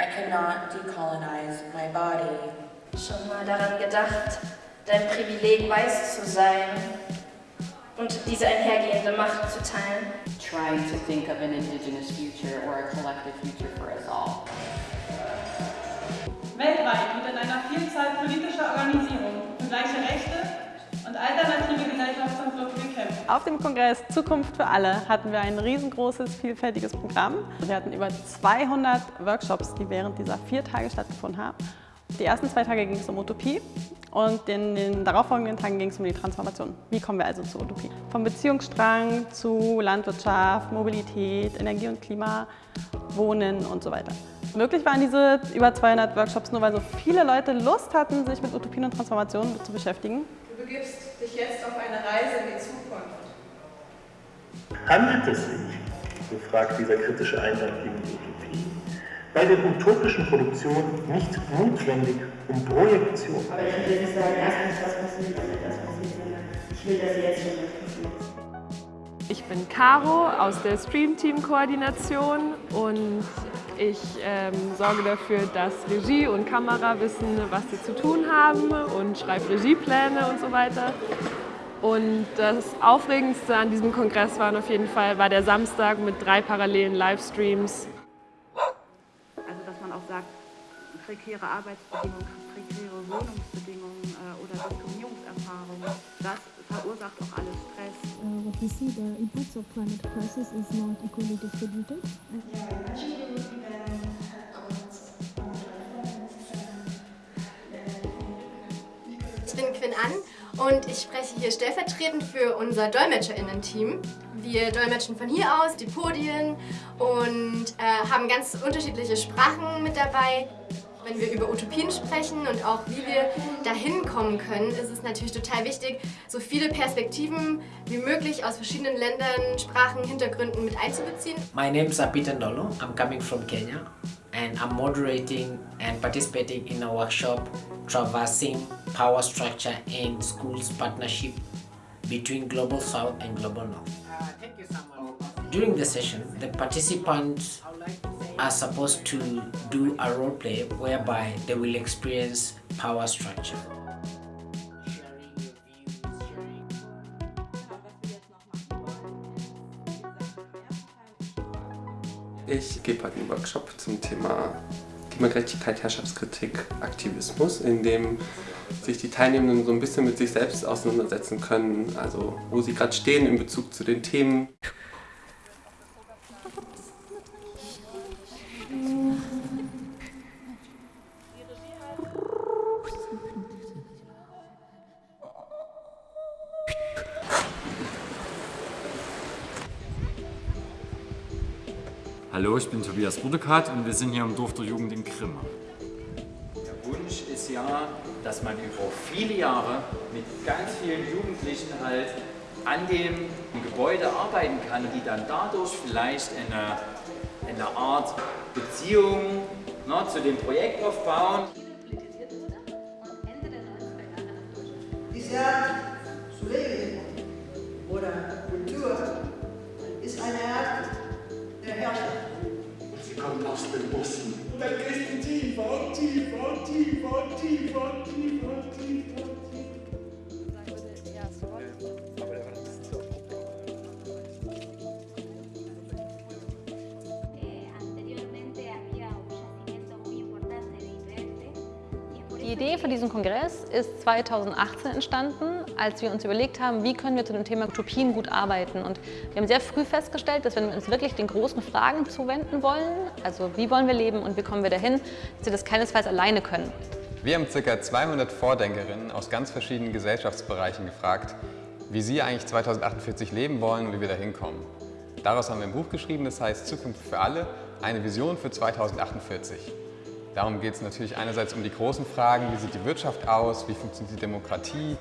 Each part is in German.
I cannot decolonize my body. Schon mal daran gedacht, dein Privileg weiß zu sein und diese einhergehende Macht zu teilen? Trying to think of an indigenous future or a collective future for us all. Weltweit wird in einer Vielzahl politischer Organisierungen Auf dem Kongress Zukunft für alle hatten wir ein riesengroßes, vielfältiges Programm. Wir hatten über 200 Workshops, die während dieser vier Tage stattgefunden haben. Die ersten zwei Tage ging es um Utopie und in den darauffolgenden Tagen ging es um die Transformation. Wie kommen wir also zur Utopie? Vom Beziehungsstrang zu Landwirtschaft, Mobilität, Energie und Klima, Wohnen und so weiter. Möglich waren diese über 200 Workshops nur, weil so viele Leute Lust hatten, sich mit Utopien und Transformationen zu beschäftigen. Du begibst dich jetzt auf eine Reise in die Zukunft. Handelt es sich, so fragt dieser kritische Einwand gegen die Utopie, bei der utopischen Produktion nicht notwendig um Projektion? Aber ich will nicht sagen, erst muss das passiert, damit das passiert, sondern ich will, dass jetzt schon was passiert. Ich bin Caro aus der Stream-Team-Koordination und ich ähm, sorge dafür, dass Regie und Kamera wissen, was sie zu tun haben und schreibe Regiepläne und so weiter. Und das Aufregendste an diesem Kongress war auf jeden Fall war der Samstag mit drei parallelen Livestreams. Also dass man auch sagt, prekäre Arbeitsbedingungen, prekäre Wohnungsbedingungen äh, oder Diskriminierungserfahrungen, das verursacht auch alles Stress. Uh, what we see, the impacts of climate crisis is not equally distributed. Ich und ich spreche hier stellvertretend für unser DolmetscherInnen-Team. Wir dolmetschen von hier aus die Podien und äh, haben ganz unterschiedliche Sprachen mit dabei. Wenn wir über Utopien sprechen und auch wie wir dahin kommen können, ist es natürlich total wichtig, so viele Perspektiven wie möglich aus verschiedenen Ländern, Sprachen, Hintergründen mit einzubeziehen. My name is Apita Ndolo. I'm coming from Kenya and I'm moderating and participating in a workshop traversing power structure and schools partnership between Global South and Global North. During the session, the participants are supposed to do a role play whereby they will experience power structure. Ich gebe heute einen Workshop zum Thema Klimagerechtigkeit, Herrschaftskritik, Aktivismus, in dem sich die Teilnehmenden so ein bisschen mit sich selbst auseinandersetzen können, also wo sie gerade stehen in Bezug zu den Themen. Hallo, ich bin Tobias Burdekat und wir sind hier im Dorf der Jugend in Grimma. Der Wunsch ist ja, dass man über viele Jahre mit ganz vielen Jugendlichen halt an dem Gebäude arbeiten kann, die dann dadurch vielleicht eine, eine Art Beziehung ne, zu dem Projekt aufbauen. Diese Die Idee für diesen Kongress ist 2018 entstanden, als wir uns überlegt haben, wie können wir zu dem Thema Utopien gut arbeiten. Und wir haben sehr früh festgestellt, dass wenn wir uns wirklich den großen Fragen zuwenden wollen, also wie wollen wir leben und wie kommen wir dahin, dass wir das keinesfalls alleine können. Wir haben ca. 200 Vordenkerinnen aus ganz verschiedenen Gesellschaftsbereichen gefragt, wie sie eigentlich 2048 leben wollen und wie wir da hinkommen. Daraus haben wir ein Buch geschrieben, das heißt Zukunft für alle, eine Vision für 2048. Darum geht es natürlich einerseits um die großen Fragen, wie sieht die Wirtschaft aus, wie funktioniert die Demokratie,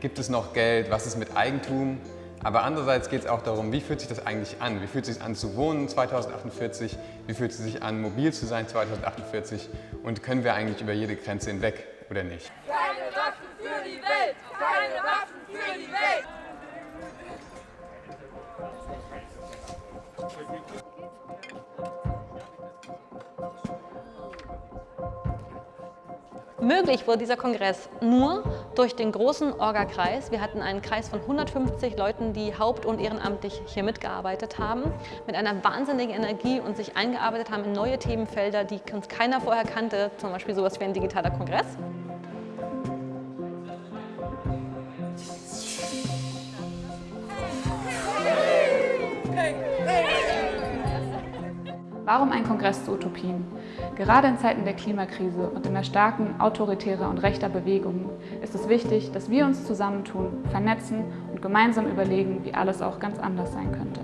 gibt es noch Geld, was ist mit Eigentum, aber andererseits geht es auch darum, wie fühlt sich das eigentlich an, wie fühlt es sich an zu wohnen 2048, wie fühlt es sich an mobil zu sein 2048 und können wir eigentlich über jede Grenze hinweg oder nicht. Keine Waffen für die Welt! Keine Waffen für die Welt! Möglich wurde dieser Kongress nur durch den großen Orga-Kreis. Wir hatten einen Kreis von 150 Leuten, die haupt- und ehrenamtlich hier mitgearbeitet haben, mit einer wahnsinnigen Energie und sich eingearbeitet haben in neue Themenfelder, die uns keiner vorher kannte, zum Beispiel sowas wie ein digitaler Kongress. Warum ein Kongress zu Utopien? Gerade in Zeiten der Klimakrise und in der starken autoritärer und rechter Bewegungen ist es wichtig, dass wir uns zusammentun, vernetzen und gemeinsam überlegen, wie alles auch ganz anders sein könnte.